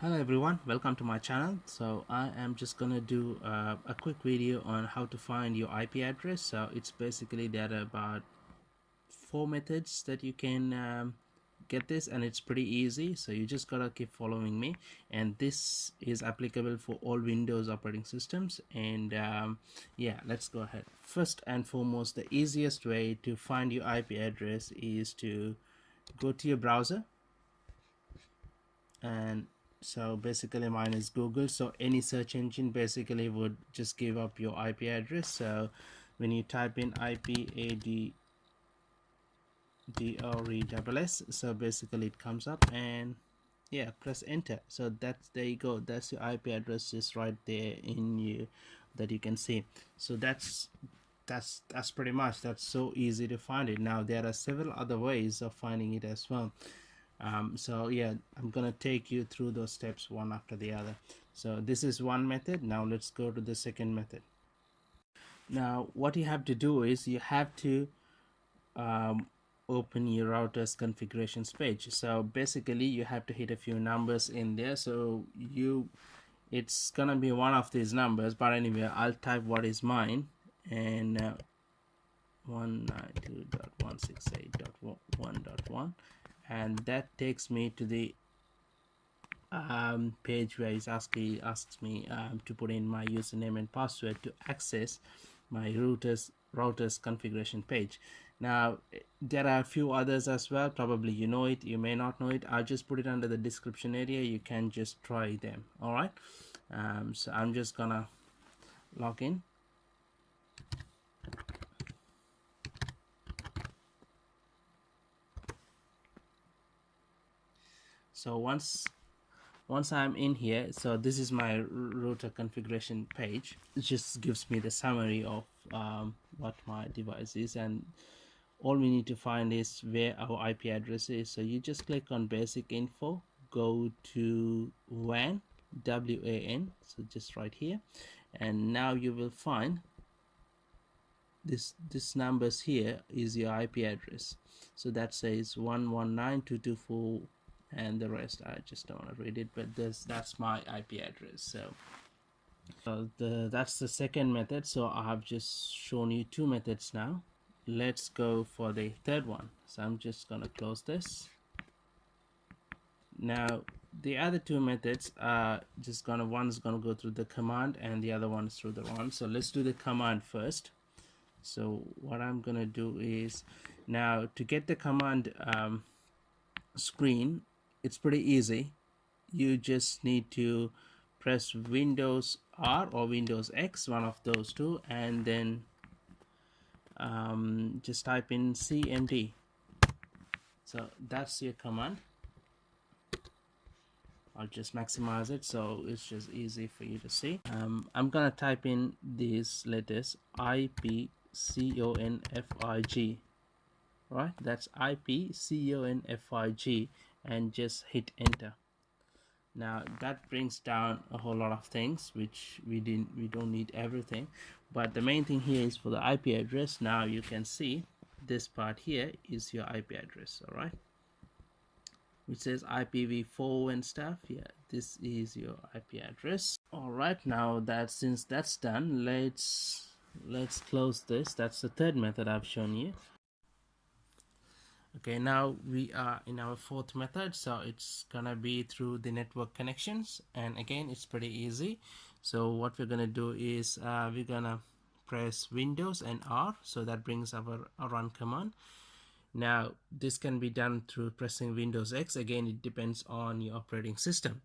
hello everyone. Welcome to my channel. So i am just gonna do uh, a quick video on how to find your ip address. So it's basically there are about four methods that you can um, get this and it's pretty easy. So you just gotta keep following me. And this is applicable for all windows operating systems. And um, yeah let's go ahead. First and foremost the easiest way to find your ip address is to go to your browser. And so basically mine is google. So any search engine basically would just give up your ip address. So when you type in ipad d-r-e-s-s so basically it comes up and yeah press enter. So that's there you go. That's your ip address is right there in you that you can see. So that's that's that's pretty much that's so easy to find it. Now there are several other ways of finding it as well um, so yeah I'm gonna take you through those steps one after the other. So this is one method. Now let's go to the second method. Now what you have to do is you have to um, open your router's configurations page. So basically you have to hit a few numbers in there. So you it's gonna be one of these numbers but anyway I'll type what is mine. And uh, 192.168.1.1 and that takes me to the um, page where it asks, asks me um, to put in my username and password to access my routers routers configuration page. Now there are a few others as well. Probably you know it you may not know it. I'll just put it under the description area. You can just try them. All right? Um, so i'm just gonna log in so once once I'm in here so this is my router configuration page. It just gives me the summary of um, what my device is and all we need to find is where our IP address is. So you just click on basic info go to WAN WAN so just right here. And now you will find this this numbers here is your IP address. So that says 119.224 and the rest I just don't want to read it but this that's my IP address so the that's the second method so I have just shown you two methods now. Let's go for the third one. So I'm just gonna close this. Now the other two methods are just gonna one is gonna go through the command and the other one is through the run. So let's do the command first. So what I'm gonna do is now to get the command um, screen it's pretty easy. You just need to press Windows R or Windows X one of those two and then um, just type in CMD so that's your command. I'll just maximize it so it's just easy for you to see. Um, I'm gonna type in these letters IP C O N F I G. Right that's IP C O N F I G and just hit enter. Now that brings down a whole lot of things which we didn't we don't need everything. But the main thing here is for the IP address. Now you can see this part here is your IP address all right? Which says IPv4 and stuff. Yeah this is your IP address. All right now that since that's done let's let's close this. That's the third method I've shown you okay now we are in our fourth method so it's gonna be through the network connections and again it's pretty easy. So what we're gonna do is uh, we're gonna press Windows and R so that brings our, our run command. Now this can be done through pressing Windows X. Again it depends on your operating system.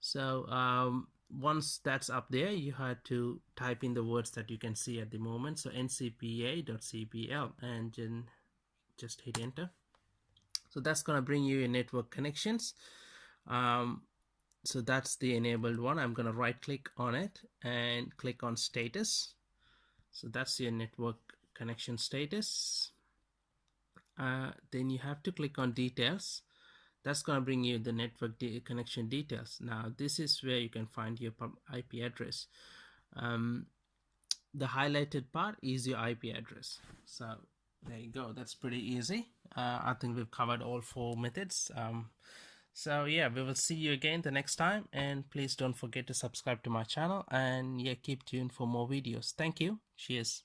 So um, once that's up there you had to type in the words that you can see at the moment. So ncpa.cpl and then just hit enter so that's going to bring you your network connections. Um, so that's the enabled one. I'm going to right click on it and click on status. So that's your network connection status. Uh, then you have to click on details. That's going to bring you the network de connection details. Now this is where you can find your IP address. Um, the highlighted part is your IP address. So there you go. That's pretty easy. Uh, I think we've covered all four methods. Um, so yeah we will see you again the next time. And please don't forget to subscribe to my channel. And yeah keep tuned for more videos. Thank you. Cheers